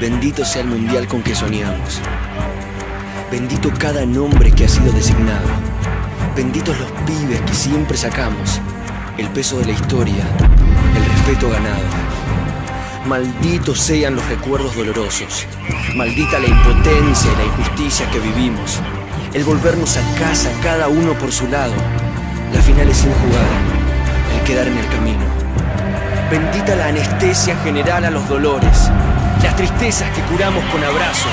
Bendito sea el mundial con que soñamos. Bendito cada nombre que ha sido designado. Benditos los pibes que siempre sacamos. El peso de la historia, el respeto ganado. Malditos sean los recuerdos dolorosos. Maldita la impotencia y la injusticia que vivimos. El volvernos a casa cada uno por su lado. La final es sin jugar. El quedar. Bendita la anestesia general a los dolores. Las tristezas que curamos con abrazos.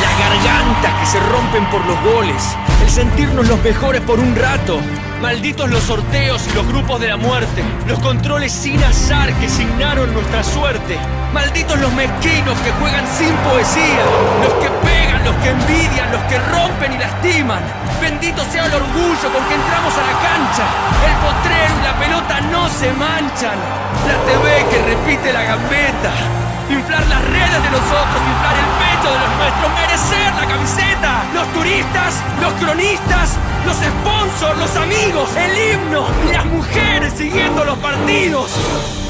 Las gargantas que se rompen por los goles. El sentirnos los mejores por un rato. Malditos los sorteos y los grupos de la muerte. Los controles sin azar que signaron nuestra suerte. Malditos los mezquinos que juegan sin poesía. Los que pegan, los que envidian, los que rompen y lastiman. Bendito sea el orgullo con que entramos a la El potrero y la pelota no se manchan. La TV que repite la gambeta. Inflar las redes de los otros, inflar el pecho de los nuestros, merecer la camiseta. Los turistas, los cronistas, los sponsors, los amigos, el himno y las mujeres siguiendo los partidos.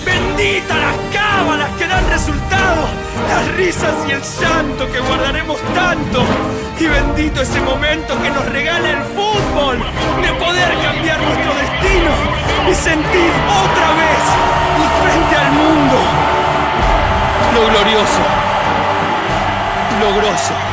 Bendita las cábalas que dan resultado, las risas y el llanto que guardaremos tanto. Y bendito ese momento que nos regala el fútbol, de poder cambiar y sentir otra vez y frente al mundo lo glorioso, lo grosso.